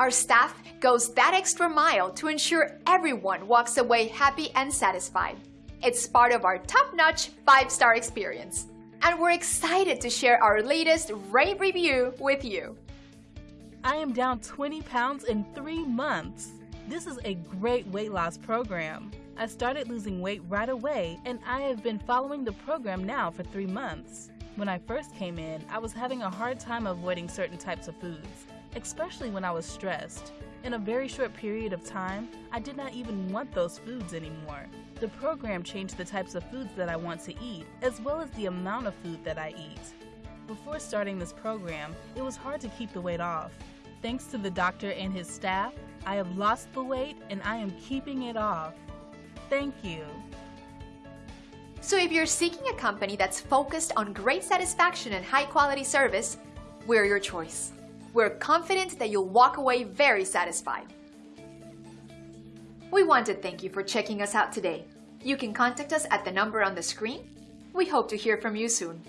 Our staff goes that extra mile to ensure everyone walks away happy and satisfied. It's part of our top-notch 5-star experience. And we're excited to share our latest rave review with you. I am down 20 pounds in three months. This is a great weight loss program. I started losing weight right away and I have been following the program now for three months. When I first came in, I was having a hard time avoiding certain types of foods, especially when I was stressed. In a very short period of time, I did not even want those foods anymore. The program changed the types of foods that I want to eat, as well as the amount of food that I eat. Before starting this program, it was hard to keep the weight off. Thanks to the doctor and his staff, I have lost the weight and I am keeping it off. Thank you. So if you're seeking a company that's focused on great satisfaction and high quality service, we're your choice. We're confident that you'll walk away very satisfied. We want to thank you for checking us out today. You can contact us at the number on the screen. We hope to hear from you soon.